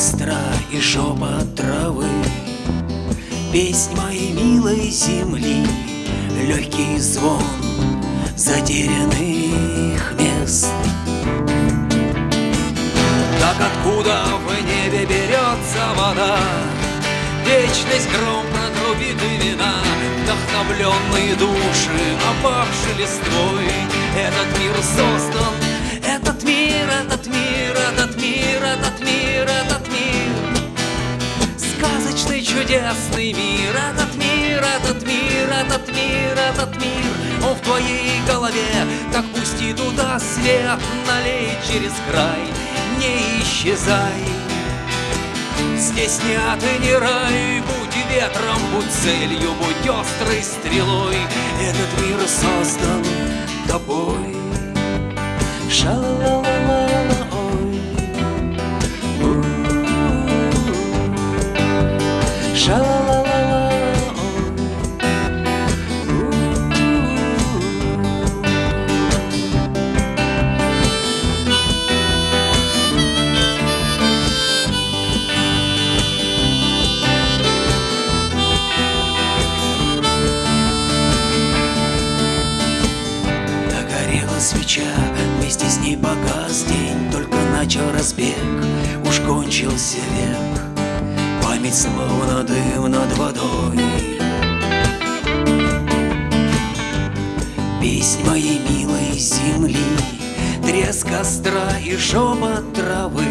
костра и шепот травы. Песнь моей милой земли Легкий звон затерянных мест. Так откуда в небе берется вода? Вечность гром протрубит и вина Вдохновленные души, опавшие листвой. Этот мир создан, этот мир, этот мир, этот мир, этот мир, этот чудесный мир, этот мир, этот мир, этот мир, этот мир. Он в твоей голове, так пусти туда свет, налей через край, не исчезай. Здесь не ад и не рай, будь ветром, будь целью, будь острой стрелой. Этот мир создан тобой. Ша-ла-ла-ла-ла, свеча, вместе с ней погас день Только начал разбег, уж кончился век. Память словно дым над водой. Песнь моей милой земли Треск костра и шепот травы.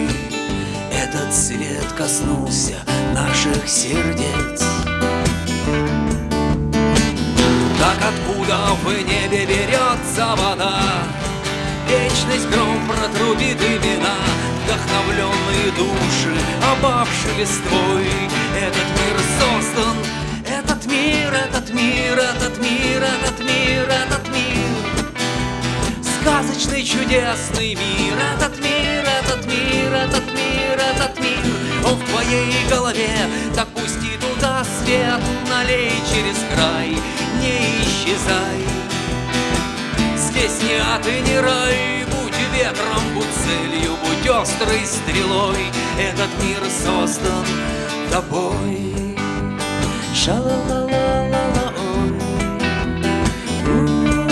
Этот свет коснулся наших сердец. Так откуда в небе берется вода? Вечность гром протрубит и вина Вдохновленные души, опавшие листвой. Этот мир создан, этот мир, этот мир, этот мир, этот мир, этот мир. Сказочный, чудесный мир Этот мир, этот мир, этот мир, этот мир. Он в твоей голове, так пусти туда свет Налей через край, не исчезай Не ад и не рай. Будь ветром, будь целью, будь острой стрелой. Этот мир создан тобой. Ша-ла-ла-ла-ла-ла, ой. У-у-у.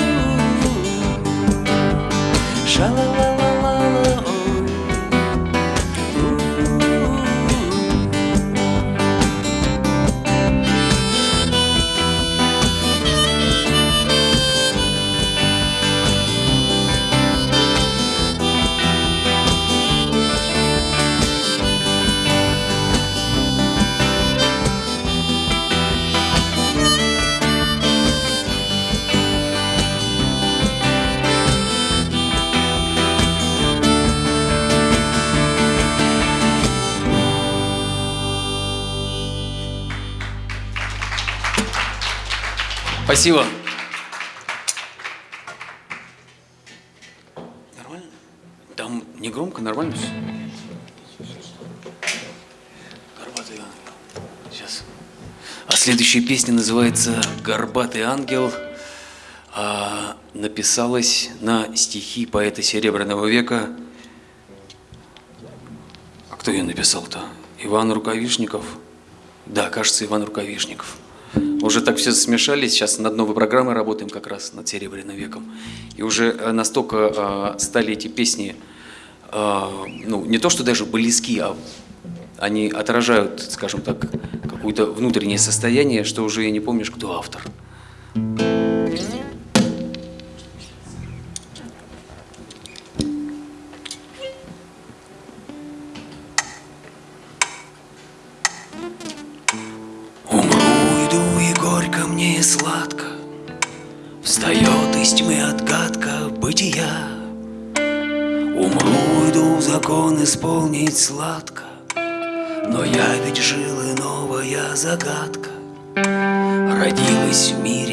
Спасибо. Нормально? Там не громко, нормально все? Горбатый ангел. Сейчас. А следующая песня называется «Горбатый ангел». А, написалась на стихи поэта Серебряного века. А кто ее написал-то? Иван Рукавишников? Да, кажется, Иван Рукавишников. Уже так все смешались, сейчас над новой программой работаем как раз над Серебряным веком. И уже э, настолько э, стали эти песни, э, ну, не то что даже близки, а они отражают, скажем так, какое-то внутреннее состояние, что уже и не помнишь, кто автор. Умру, отгадка бытия Умру, иду, закон исполнить сладко. Но я ведь жил и новая загадка. Родилась в мире,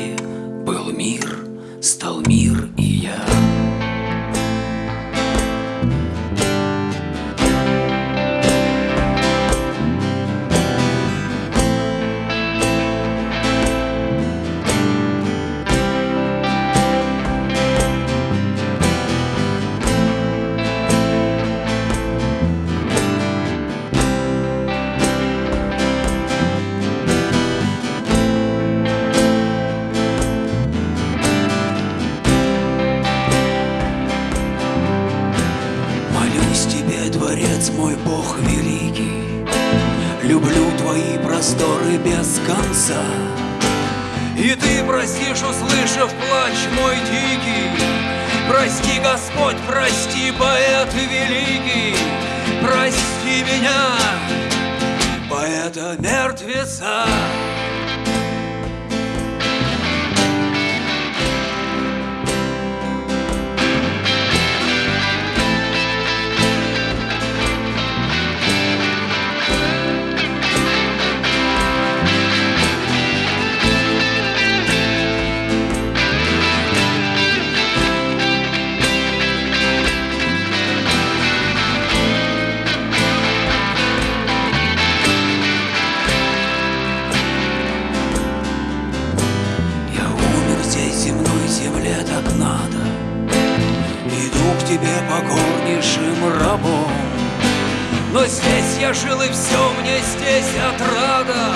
отрада.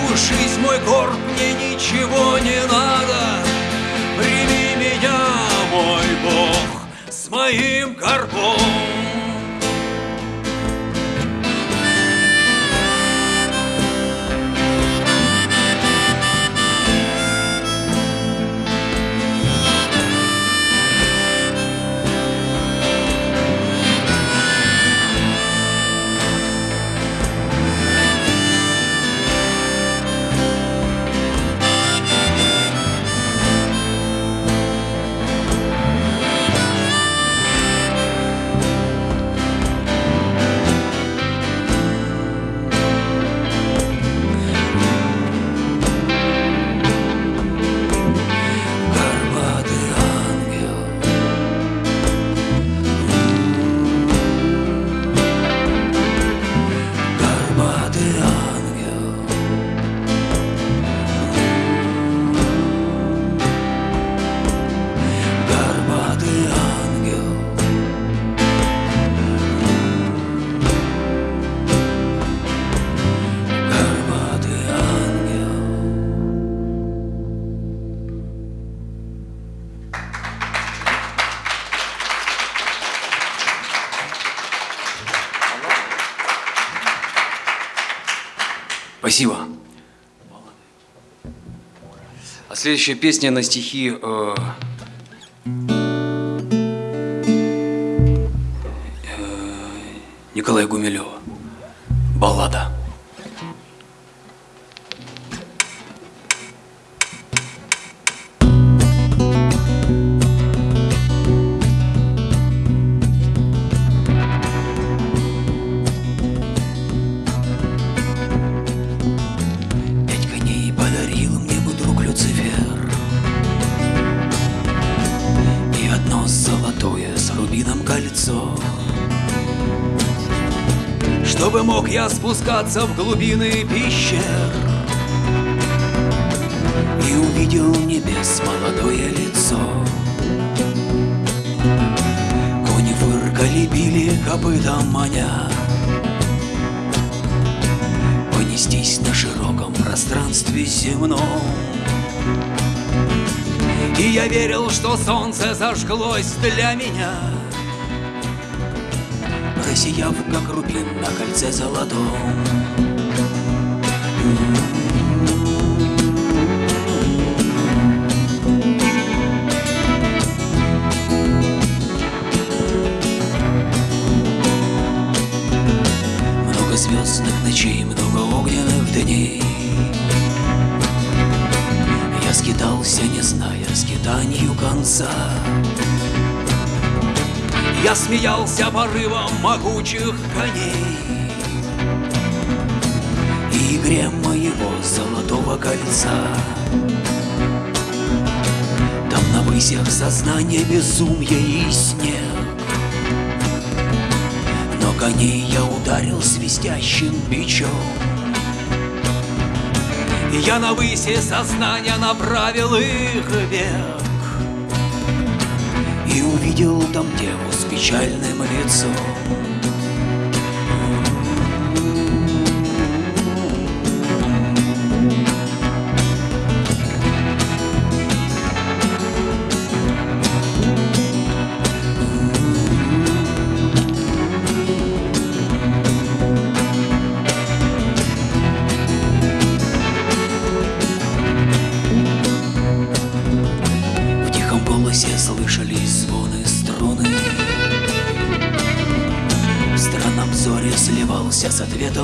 Пусть жизнь мой горд, мне ничего не надо. Прими меня, мой Бог, с моим горбом. Спасибо. А следующая песня на стихи э, э, Николая Гумилева. Баллада. Спускаться в глубины пещер И увидел небес молодое лицо. Кони фыркали, били копытом маня. Понестись на широком пространстве земном. И я верил, что солнце зажглось для меня Просияв, как рубин на кольце золотом порывом могучих коней. И игре моего золотого кольца. Там на высях сознание безумия и снег. Но коней я ударил свистящим бичом. Я на выси сознания направил их вверх И увидел там деву печальным лицом.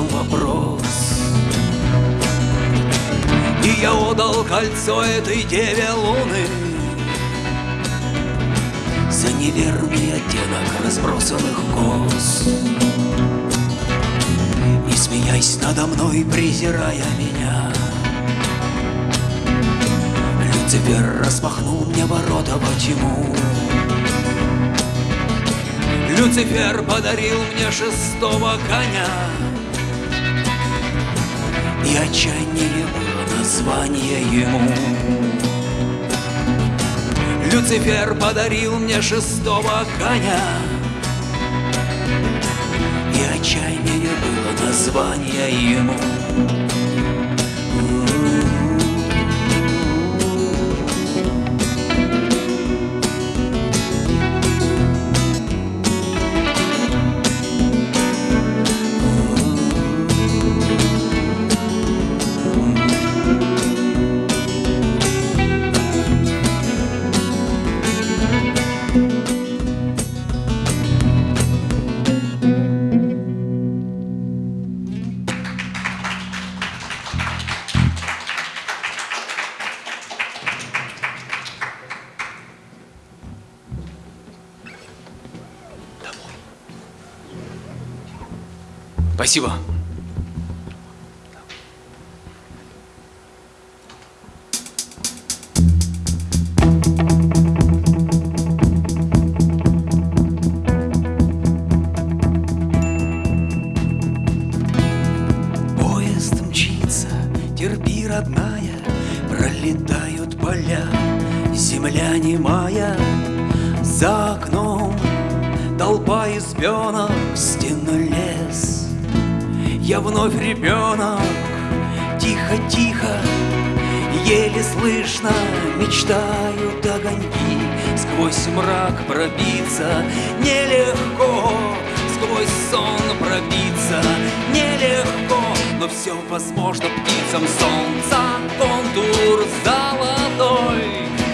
Вопрос. И я отдал кольцо этой деве луны За неверный оттенок разбросанных кос. И смеясь надо мной, презирая меня Люцифер распахнул мне ворота. Во тьму Люцифер подарил мне шестого коня. И отчаяние было название ему. Люцифер подарил мне шестого коня. И отчаяние было название ему Спасибо. Вновь ребенок, тихо-тихо, Еле слышно мечтают огоньки. Сквозь мрак пробиться нелегко Сквозь сон пробиться нелегко. Но все возможно птицам солнца Контур золотой.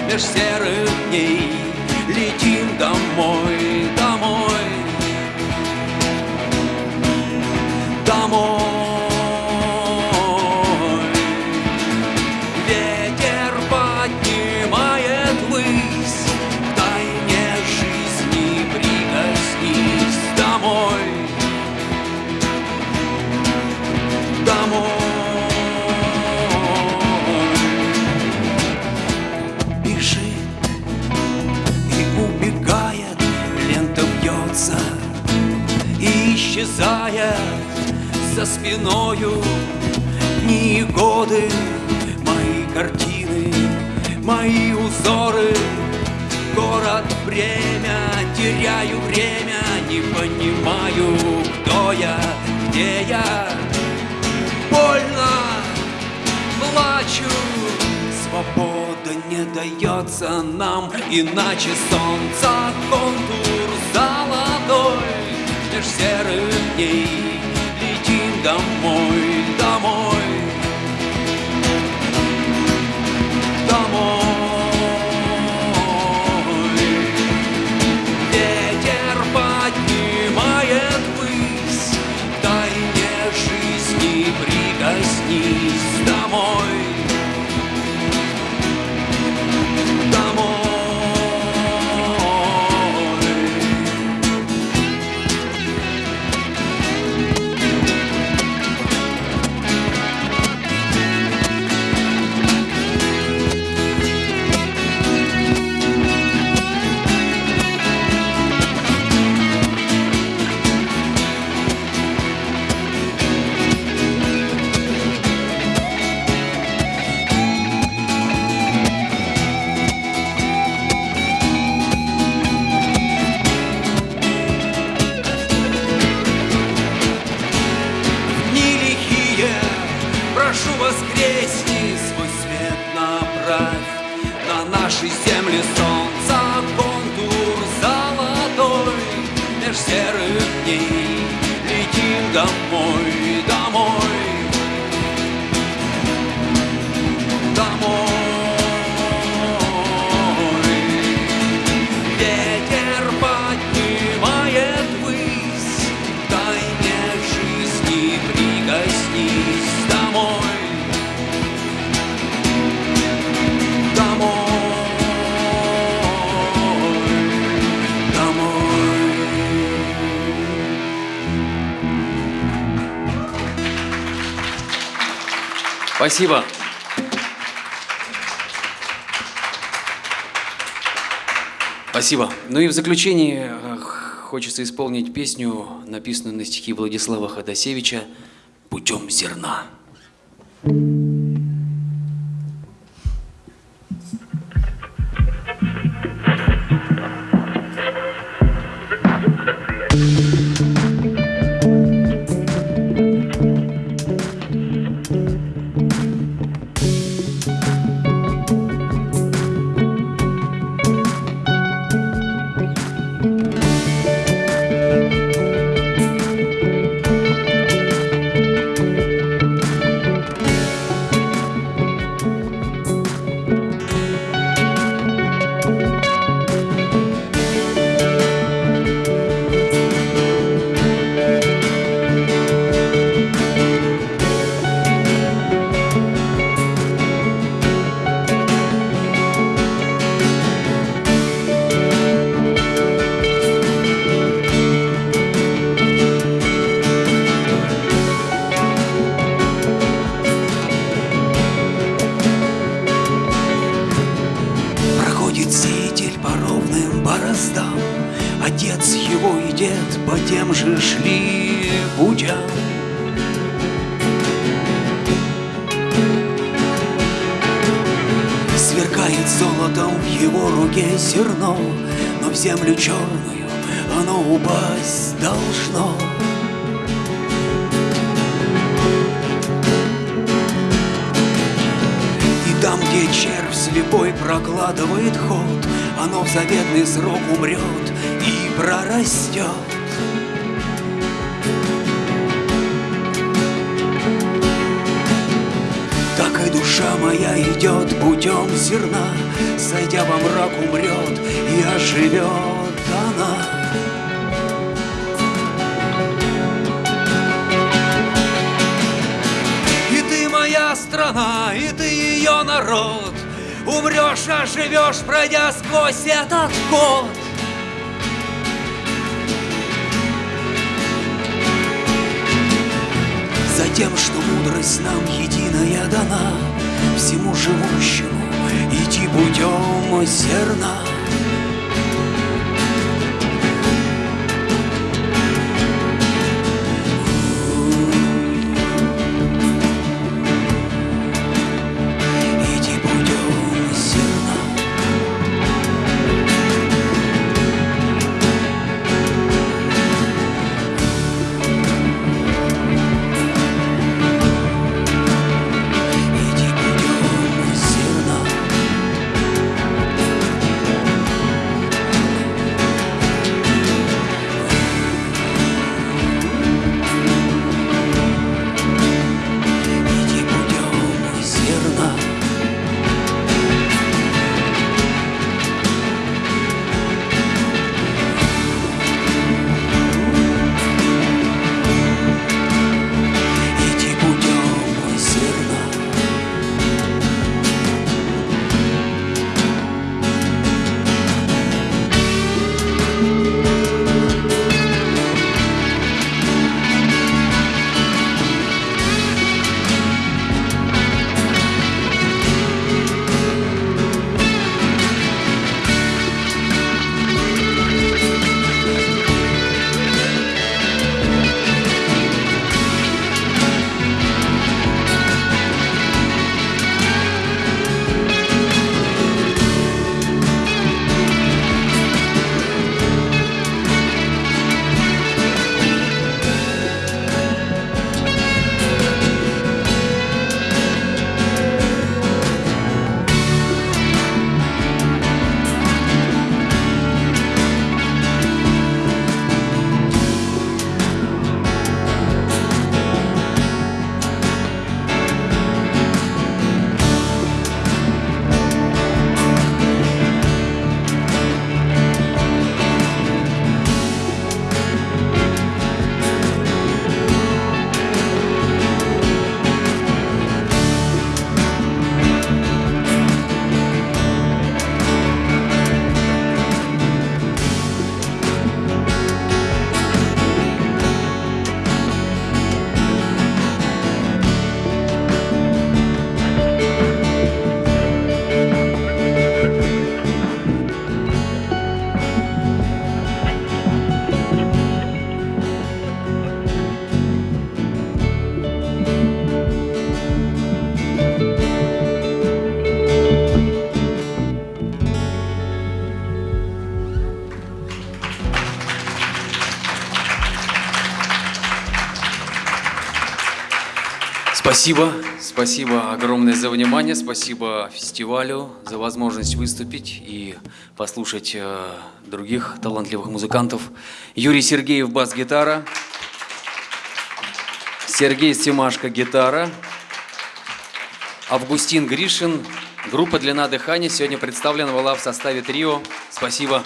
Меж серых дней Летим домой, домой. Спиною. Дни годы, мои картины, мои узоры, город, время, теряю время, не понимаю, кто я, где я, больно, плачу, свобода не дается нам, иначе солнца контур золотой меж серых дней летим Спасибо. Спасибо. Ну и в заключение э, хочется исполнить песню, написанную на стихи Владислава Ходосевича «Путем зерна». Проходит где червь слепой прокладывает ход, Оно в заветный срок умрет и прорастет. Так и душа моя идет путем зерна, Сойдя во мрак умрет и оживет она. Страна, и ты ее народ. Умрешь, а живешь, пройдя сквозь этот год. За тем, что мудрость нам единая дана Всему живущему идти путем зерна Спасибо, спасибо огромное за внимание, спасибо фестивалю за возможность выступить и послушать э, других талантливых музыкантов. Юрий Сергеев бас-гитара, Сергей Стимашко гитара, Августин Гришин. Группа «Длина дыхания» сегодня представлена была в составе трио. Спасибо.